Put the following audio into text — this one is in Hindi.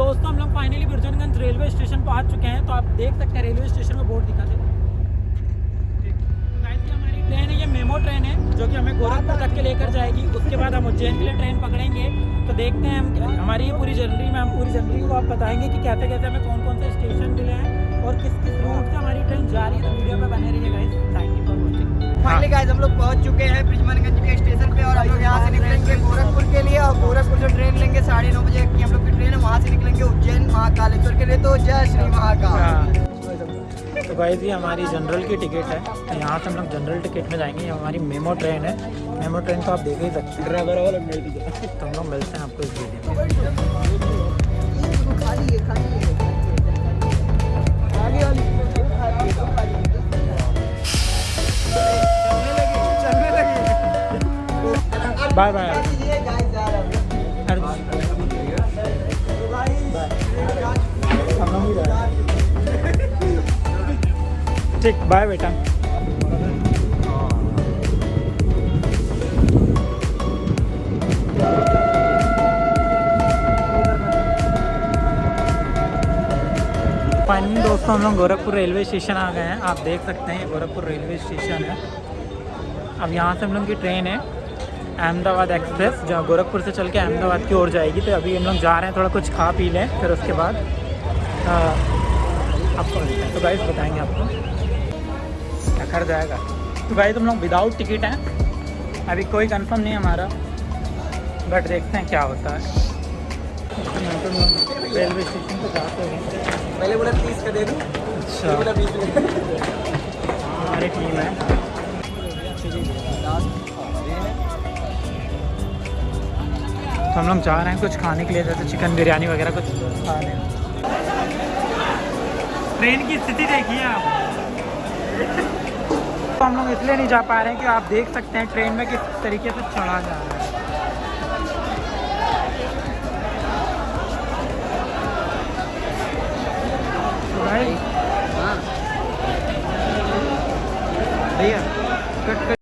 दोस्तों, हम लोग फाइनली बिरजनगंज रेलवे स्टेशन पहुँच चुके हैं तो आप देख सकते हैं रेलवे स्टेशन में बोर्ड दिखा देते हमारी ट्रेन है, ये मेमो ट्रेन है, जो कि हमें गोरखपुर तक के लेकर जाएगी। उसके बाद हम उज्जैन के लिए ट्रेन पकड़ेंगे। तो देखते हैं हम हमारी पूरी जर्नी में, हम पूरी जर्नी को आप बताएँगे कि कैसे कैसे हमें कौन कौन से स्टेशन मिले हैं और किस किस रूट से हमारी ट्रेन जा रही है। तो वीडियो में बने रहिए गाइस फाइनली गाइस हम लोग पहुँच चुके हैं ब्रिजमनगंज के स्टेशन पे और हम लोग यहाँ से निकलेंगे तो जय श्री महाकाल। तो गाइस ये हमारी जनरल की टिकट है। तो यहाँ से हम लोग जनरल टिकट में जाएँगे। ये हमारी मेमो ट्रेन है। मेमो ट्रेन तो आप देख ही सकते हैं। ड्राइवर और तो हम लोग मिलते हैं आपको इस वीडियो में। है है बाय बाय ठीक बाय बेटा। फाइनली दोस्तों, हम लोग गोरखपुर रेलवे स्टेशन आ गए हैं। आप देख सकते हैं गोरखपुर रेलवे स्टेशन है। अब यहाँ से हम लोग की ट्रेन है, अहमदाबाद एक्सप्रेस जो गोरखपुर से चल के अहमदाबाद की ओर जाएगी। तो अभी हम लोग जा रहे हैं, थोड़ा कुछ खा पी लें, फिर उसके बाद आपको तो गाइस बताएँगे आपको। खर जाएगा। तो भाई तुम लोग विदाउट टिकट हैं। अभी कोई कंफर्म नहीं है हमारा। बट देखते हैं क्या होता है। रेलवे स्टेशन पर जाते हैं। पहले बोला तीस का दे दूँ। अच्छा। बोला बीस हमारी टीम है। तो हम लोग जा रहे हैं कुछ खाने के लिए जैसे चिकन बिरयानी वगैरह कुछ खा रहे हैं। ट्रेन की स्थिति देखिए आप। हम लोग इसलिए नहीं जा पा रहे हैं कि आप देख सकते हैं ट्रेन में किस तरीके से चढ़ा जा रहा है।